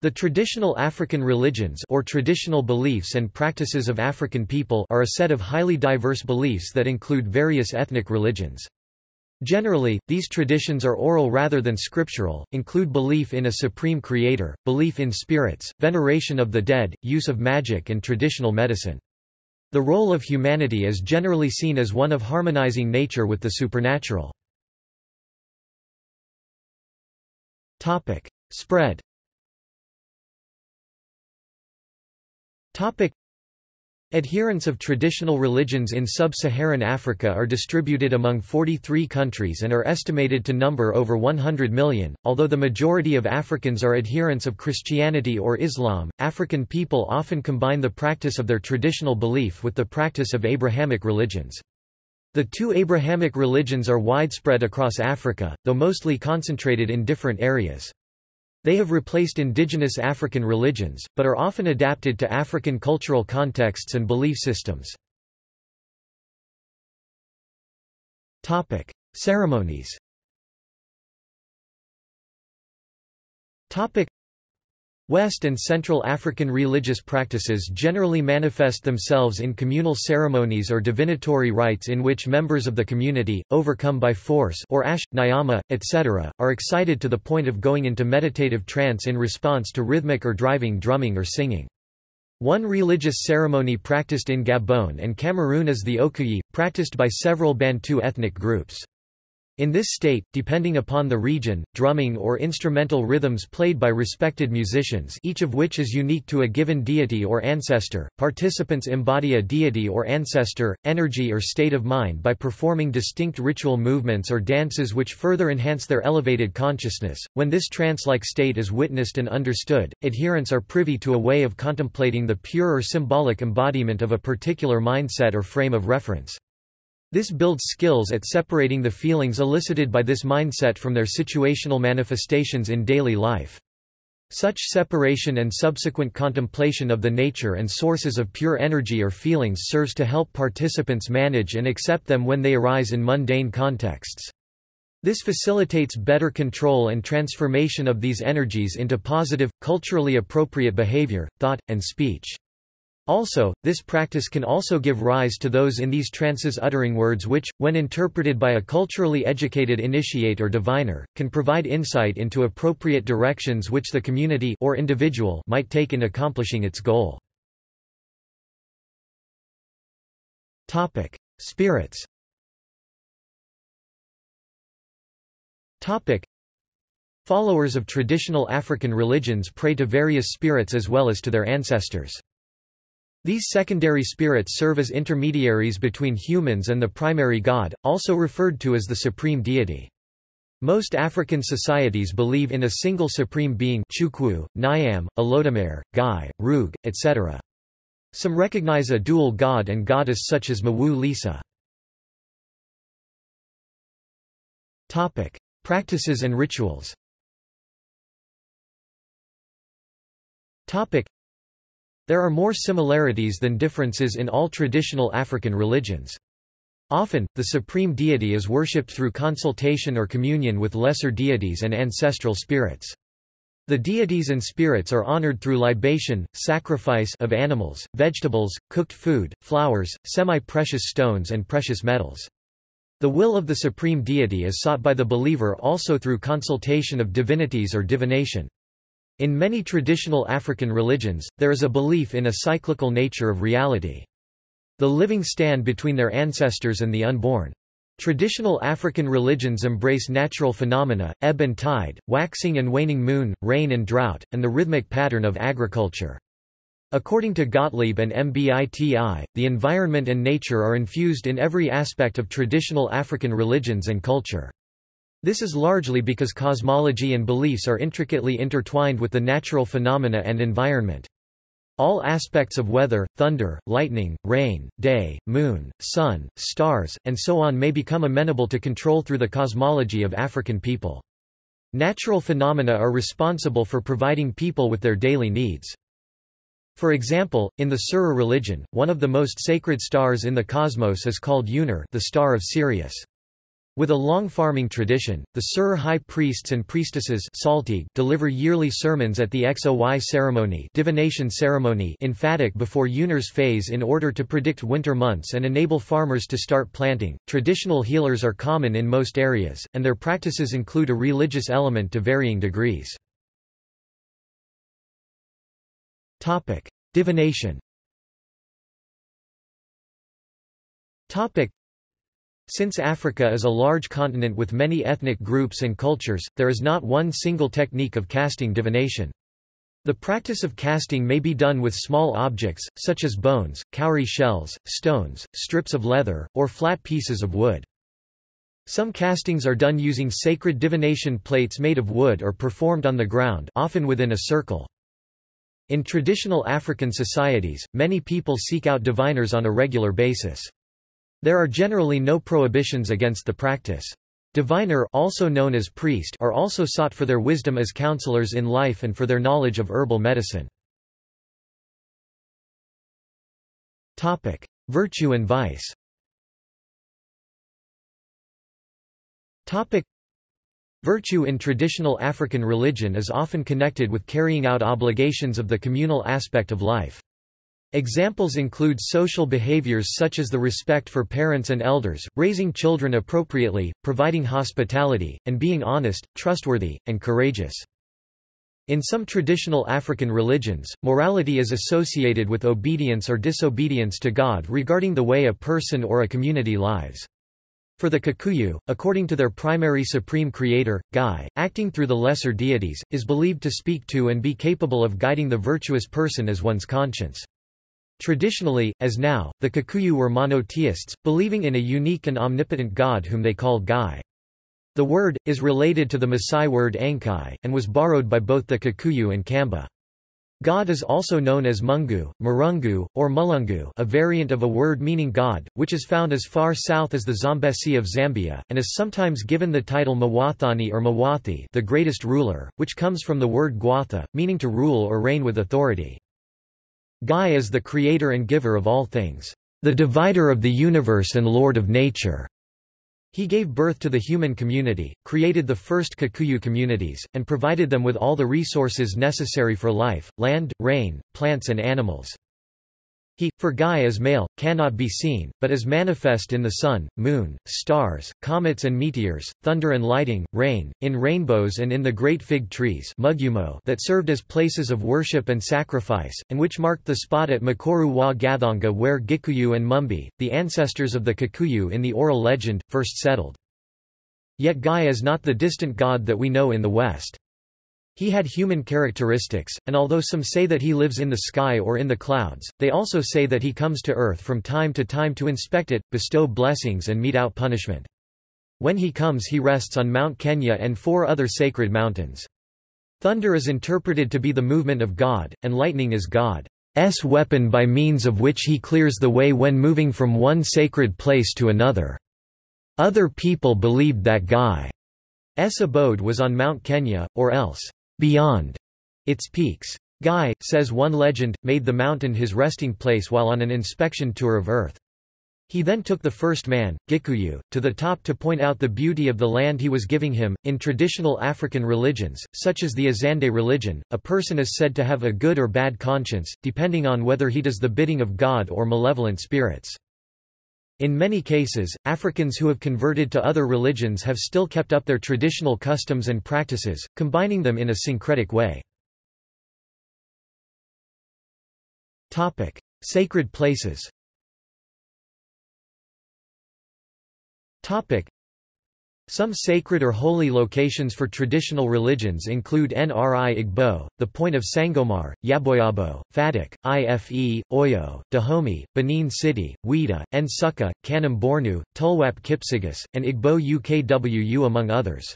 The traditional African religions or traditional beliefs and practices of African people are a set of highly diverse beliefs that include various ethnic religions. Generally, these traditions are oral rather than scriptural, include belief in a supreme creator, belief in spirits, veneration of the dead, use of magic and traditional medicine. The role of humanity is generally seen as one of harmonizing nature with the supernatural. Spread Adherents of traditional religions in sub-Saharan Africa are distributed among 43 countries and are estimated to number over 100 million. Although the majority of Africans are adherents of Christianity or Islam, African people often combine the practice of their traditional belief with the practice of Abrahamic religions. The two Abrahamic religions are widespread across Africa, though mostly concentrated in different areas. They have replaced indigenous African religions, but are often adapted to African cultural contexts and belief systems. Ceremonies West and Central African religious practices generally manifest themselves in communal ceremonies or divinatory rites in which members of the community, overcome by force or ash, nyama, etc., are excited to the point of going into meditative trance in response to rhythmic or driving drumming or singing. One religious ceremony practiced in Gabon and Cameroon is the Okuyi, practiced by several Bantu ethnic groups. In this state, depending upon the region, drumming or instrumental rhythms played by respected musicians each of which is unique to a given deity or ancestor, participants embody a deity or ancestor, energy or state of mind by performing distinct ritual movements or dances which further enhance their elevated consciousness. When this trance-like state is witnessed and understood, adherents are privy to a way of contemplating the pure or symbolic embodiment of a particular mindset or frame of reference. This builds skills at separating the feelings elicited by this mindset from their situational manifestations in daily life. Such separation and subsequent contemplation of the nature and sources of pure energy or feelings serves to help participants manage and accept them when they arise in mundane contexts. This facilitates better control and transformation of these energies into positive, culturally appropriate behavior, thought, and speech. Also, this practice can also give rise to those in these trances uttering words which, when interpreted by a culturally educated initiate or diviner, can provide insight into appropriate directions which the community or individual might take in accomplishing its goal. Topic: Spirits. Topic: Followers of traditional African religions pray to various spirits as well as to their ancestors. These secondary spirits serve as intermediaries between humans and the primary god, also referred to as the supreme deity. Most African societies believe in a single supreme being Chukwu, Nyam, Olodumare, Ngai, Roog, etc. Some recognize a dual god and goddess such as Mawu Lisa. Practices and rituals there are more similarities than differences in all traditional African religions. Often, the supreme deity is worshipped through consultation or communion with lesser deities and ancestral spirits. The deities and spirits are honored through libation, sacrifice of animals, vegetables, cooked food, flowers, semi-precious stones and precious metals. The will of the supreme deity is sought by the believer also through consultation of divinities or divination. In many traditional African religions, there is a belief in a cyclical nature of reality. The living stand between their ancestors and the unborn. Traditional African religions embrace natural phenomena, ebb and tide, waxing and waning moon, rain and drought, and the rhythmic pattern of agriculture. According to Gottlieb and MBITI, the environment and nature are infused in every aspect of traditional African religions and culture. This is largely because cosmology and beliefs are intricately intertwined with the natural phenomena and environment. All aspects of weather, thunder, lightning, rain, day, moon, sun, stars, and so on may become amenable to control through the cosmology of African people. Natural phenomena are responsible for providing people with their daily needs. For example, in the Serer religion, one of the most sacred stars in the cosmos is called Yoonir the star of Sirius. With a long farming tradition, the Serer high priests and priestesses deliver yearly sermons at the Xoy ceremony, divination ceremony in Fatik before Yoonir's phase in order to predict winter months and enable farmers to start planting. Traditional healers are common in most areas, and their practices include a religious element to varying degrees. Divination. Since Africa is a large continent with many ethnic groups and cultures, there is not one single technique of casting divination. The practice of casting may be done with small objects, such as bones, cowrie shells, stones, strips of leather, or flat pieces of wood. Some castings are done using sacred divination plates made of wood or performed on the ground often within a circle. In traditional African societies, many people seek out diviners on a regular basis. There are generally no prohibitions against the practice. Diviner also known as priest are also sought for their wisdom as counselors in life and for their knowledge of herbal medicine. Topic: Virtue and vice. Topic: Virtue in traditional African religion is often connected with carrying out obligations of the communal aspect of life. Examples include social behaviors such as the respect for parents and elders, raising children appropriately, providing hospitality, and being honest, trustworthy, and courageous. In some traditional African religions, morality is associated with obedience or disobedience to God regarding the way a person or a community lives. For the Kikuyu, according to their primary supreme creator, Ngai, acting through the lesser deities, is believed to speak to and be capable of guiding the virtuous person as one's conscience. Traditionally, as now, the Kikuyu were monotheists, believing in a unique and omnipotent God whom they called Ngai. The word, is related to the Maasai word Enkai, and was borrowed by both the Kikuyu and Kamba. God is also known as Mungu, Marungu, or Mulungu a variant of a word meaning God, which is found as far south as the Zambesi of Zambia, and is sometimes given the title Mwathani or Mwathi the greatest ruler, which comes from the word Gwatha, meaning to rule or reign with authority. Ngai is the creator and giver of all things, the divider of the universe and lord of nature. He gave birth to the human community, created the first Kikuyu communities, and provided them with all the resources necessary for life, land, rain, plants and animals. He, for Ngai is male, cannot be seen, but is manifest in the sun, moon, stars, comets and meteors, thunder and lighting, rain, in rainbows and in the great fig trees that served as places of worship and sacrifice, and which marked the spot at Mukuru wa Gathonga where Gikuyu and Mumbi, the ancestors of the Kikuyu in the oral legend, first settled. Yet Ngai is not the distant god that we know in the West. He had human characteristics, and although some say that he lives in the sky or in the clouds, they also say that he comes to earth from time to time to inspect it, bestow blessings and mete out punishment. When he comes he rests on Mount Kenya and four other sacred mountains. Thunder is interpreted to be the movement of God, and lightning is God's weapon by means of which he clears the way when moving from one sacred place to another. Other people believed that Ngai's abode was on Mount Kenya, or else beyond its peaks. Ngai, says one legend, made the mountain his resting place while on an inspection tour of Earth. He then took the first man, Gikuyu, to the top to point out the beauty of the land he was giving him. In traditional African religions, such as the Azande religion, a person is said to have a good or bad conscience, depending on whether he does the bidding of God or malevolent spirits. In many cases, Africans who have converted to other religions have still kept up their traditional customs and practices, combining them in a syncretic way. Topic: Sacred places some sacred or holy locations for traditional religions include Nri Igbo, the point of Sangomar, Yaboyabo, Fatik, Ife, Oyo, Dahomey, Benin City, Ouidah, Nsukka, Kanem Bornu, Tulwap Kipsigis, and Igbo UKWU among others.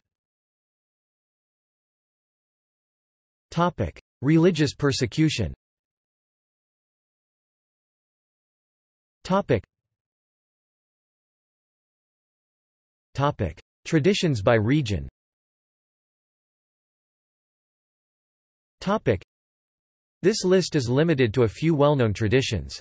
Religious persecution Topic. Traditions by region This list is limited to a few well-known traditions.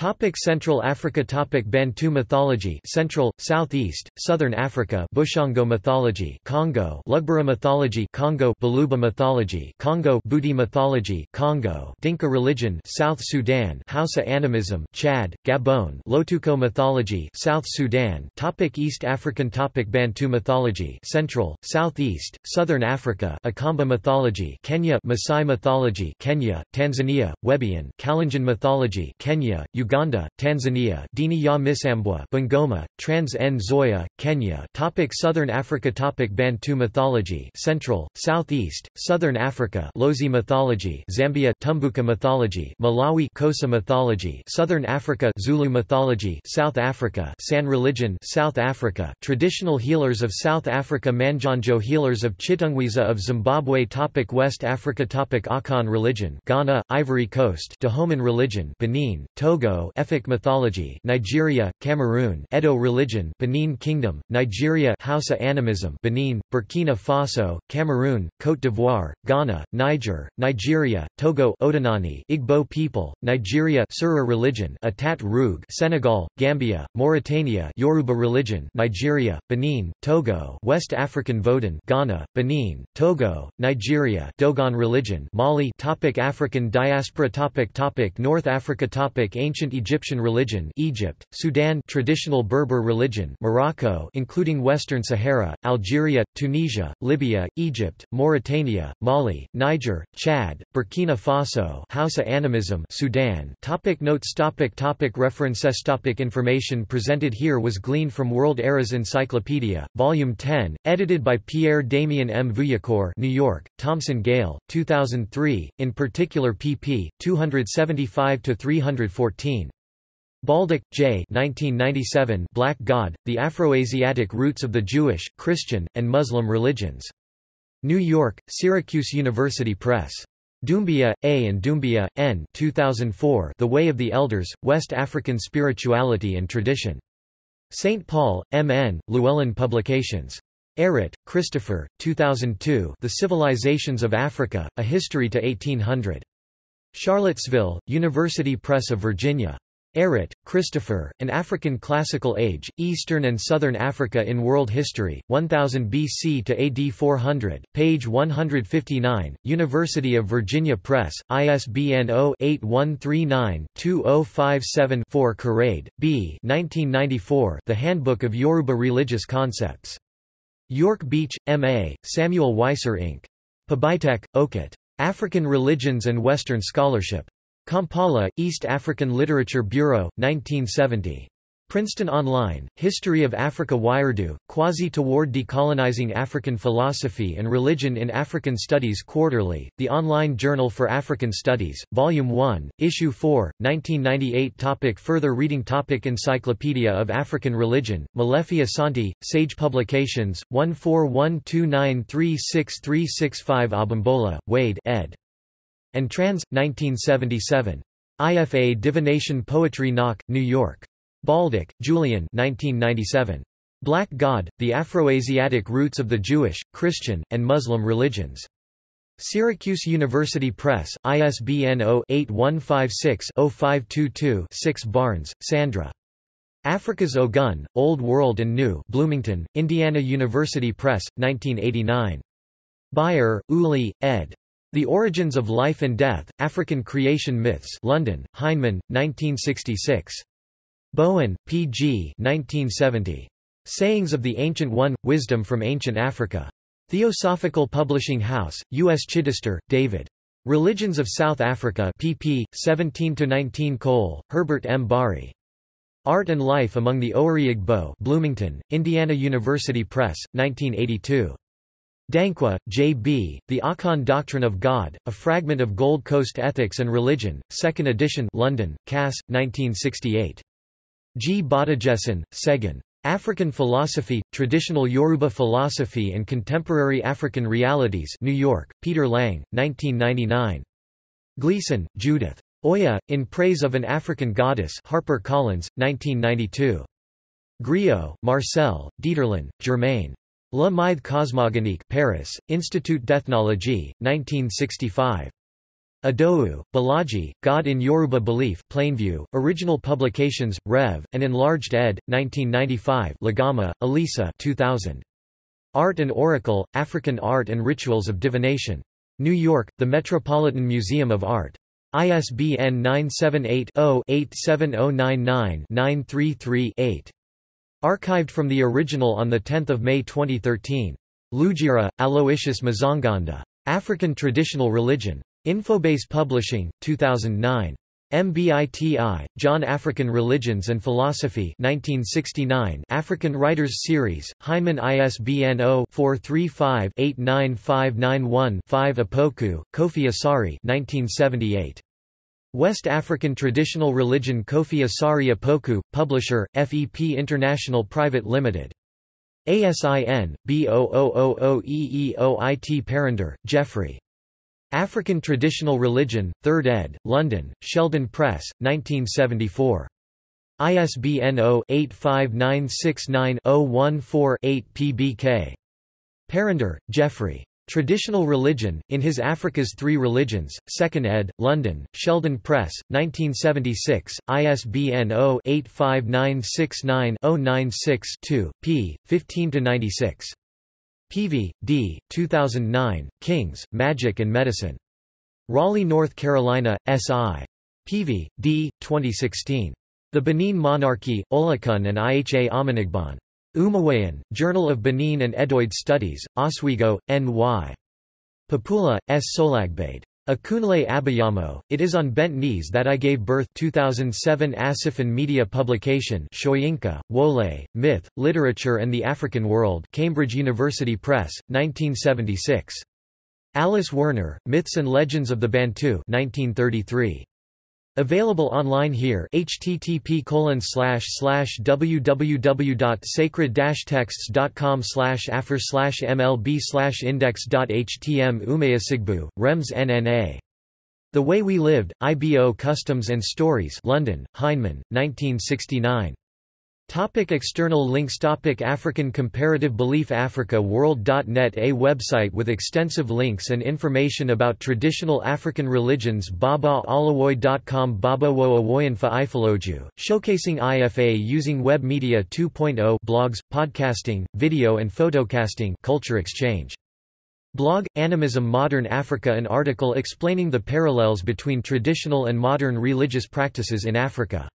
Topic Central Africa Topic Bantu mythology Central, Southeast, Southern Africa Bushongo mythology Congo Lugbara mythology Congo Baluba mythology Congo Budi mythology Congo Dinka religion South Sudan Hausa animism Chad, Gabon Lotuko mythology South Sudan Topic East African Topic Bantu mythology Central, Southeast, Southern Africa Akamba mythology Kenya Maasai mythology Kenya, Tanzania, Webian Kalenjin mythology Kenya, Uganda, Tanzania Dini ya Misambwa Bungoma, Trans Nzoia, Kenya Topic Southern Africa Topic Bantu mythology Central, Southeast, Southern Africa Lozi mythology Zambia Tumbuka mythology Malawi Xhosa mythology Southern Africa Zulu mythology South Africa San religion South Africa Traditional healers of South Africa Manjanjo healers of Chitungwiza of Zimbabwe Topic West Africa Topic Akan religion Ghana, Ivory Coast Dahomean religion Benin, Togo Togo Efik mythology Nigeria, Cameroon Edo religion Benin Kingdom, Nigeria Hausa animism Benin, Burkina Faso, Cameroon, Côte d'Ivoire, Ghana, Niger, Nigeria, Togo Odinani Igbo people, Nigeria Serer religion Atat Roog Senegal, Gambia, Mauritania Yoruba religion Nigeria, Benin, Togo West African Vodun Ghana, Benin, Togo, Nigeria Dogon religion Mali topic African diaspora topic topic North Africa topic Ancient ancient Egyptian religion Egypt, Sudan traditional Berber religion Morocco including Western Sahara, Algeria, Tunisia, Libya, Egypt, Mauritania, Mali, Niger, Chad, Burkina Faso Hausa animism Sudan topic Notes topic topic References topic Information presented here was gleaned from World Era's Encyclopedia, Volume 10, edited by Pierre-Damien M. Veuillecourt New York, Thomson Gale, 2003, in particular pp. 275–314. Baldock, J. 1997 Black God, The Afroasiatic Roots of the Jewish, Christian, and Muslim Religions. New York, Syracuse University Press. Doumbia, A. and Doumbia, N. 2004 The Way of the Elders, West African Spirituality and Tradition. St. Paul, M. N., Llewellyn Publications. Ehret, Christopher, 2002 The Civilizations of Africa, A History to 1800. Charlottesville, University Press of Virginia. Ehret, Christopher, An African Classical Age, Eastern and Southern Africa in World History, 1000 BC to AD 400, page 159, University of Virginia Press, ISBN 0-8139-2057-4 Karade, B. 1994, The Handbook of Yoruba Religious Concepts. York Beach, M.A., Samuel Weiser Inc. p'Bitek, Okot. African Religions and Western Scholarship. Kampala, East African Literature Bureau, 1970. Princeton Online, History of Africa Wiredu, Kwasi toward Decolonizing African Philosophy and Religion in African Studies Quarterly, the online journal for African Studies, Volume 1, Issue 4, 1998 topic Further reading topic Encyclopedia of African Religion, Molefi Asante, Sage Publications, 1412936365 Abimbola, Wande ed. And Trans, 1977. IFA Divination Poetry Knock, New York. Baldock, Julian 1997. Black God, The Afroasiatic Roots of the Jewish, Christian, and Muslim Religions. Syracuse University Press, ISBN 0-8156-0522-6 Barnes, Sandra. Africa's Ogun, Old World and New Bloomington, Indiana University Press, 1989. Beyer, Uli, ed. The Origins of Life and Death, African Creation Myths London, Heinemann, 1966. Bowen, P. G. 1970. Sayings of the Ancient One – Wisdom from Ancient Africa. Theosophical Publishing House, U.S. Chidester, David. Religions of South Africa pp. 17–19 Cole, Herbert M. Bari. Art and Life Among the Owerri Igbo Bloomington, Indiana University Press, 1982. Danquah, J. B., The Akan Doctrine of God, A Fragment of Gold Coast Ethics and Religion, 2nd edition London, Cass, 1968. G. Badajesan, Segun. African Philosophy, Traditional Yoruba Philosophy and Contemporary African Realities New York, Peter Lang, 1999. Gleason, Judith. Oya, In Praise of an African Goddess Harper Collins, 1992. Griaule, Marcel, Dieterlen, Germain. La Mythe cosmogonique Paris, Institut d'Ethnologie, 1965. Adou, Bolaji, God in Yoruba Belief Plainview, Original Publications, Rev., and Enlarged ed., 1995 Lagama, Elisa 2000. Art and Oracle, African Art and Rituals of Divination. New York, The Metropolitan Museum of Art. ISBN 978-0-87099-933-8. Archived from the original on 10 May 2013. Lugira, Aloysius Mazanganda. African Traditional Religion. Infobase Publishing, 2009. MBITI, John African Religions and Philosophy 1969 African Writers Series, Heinemann ISBN 0-435-89591-5 Opoku, Kofi Asare 1978. West African Traditional Religion Kofi Asare Opoku, Publisher, FEP International Private Limited. ASIN, B0000EEOIT Parrinder, Geoffrey. African Traditional Religion, 3rd ed., London, Sheldon Press, 1974. ISBN 0-85969-014-8 PBK. Parrinder, Geoffrey. Traditional Religion, in his Africa's Three Religions, 2nd ed., London, Sheldon Press, 1976, ISBN 0-85969-096-2, p. 15–96. Peavy, D., 2009, Kings, Magic and Medicine. Raleigh, North Carolina, S.I. Peavy, D., 2016. The Benin Monarchy, Olokun and Iha Amenigban. Umawayan, Journal of Benin and Edoid Studies, Oswego, N.Y. Popoola, S. Solagbade. Akunle Abayamo, It is on Bent Knees That I Gave Birth 2007 Asif and Media Publication Soyinka, Wole, Myth, Literature and the African World Cambridge University Press, 1976. Alice Werner, Myths and Legends of the Bantu 1933. Available online here http www.sacred-texts.com afr mlb index.htm Umayasigbu, Rems NNA. The Way We Lived, IBO Customs and Stories London, Heinemann, 1969. Topic external links Topic African Comparative Belief Africa World.net A website with extensive links and information about traditional African religions BabaAlawoy.com BabaWoAwoyanfa Ifaloju, showcasing IFA using Web Media 2.0 blogs, podcasting, video and photocasting culture exchange. Blog, Animism Modern Africa An article explaining the parallels between traditional and modern religious practices in Africa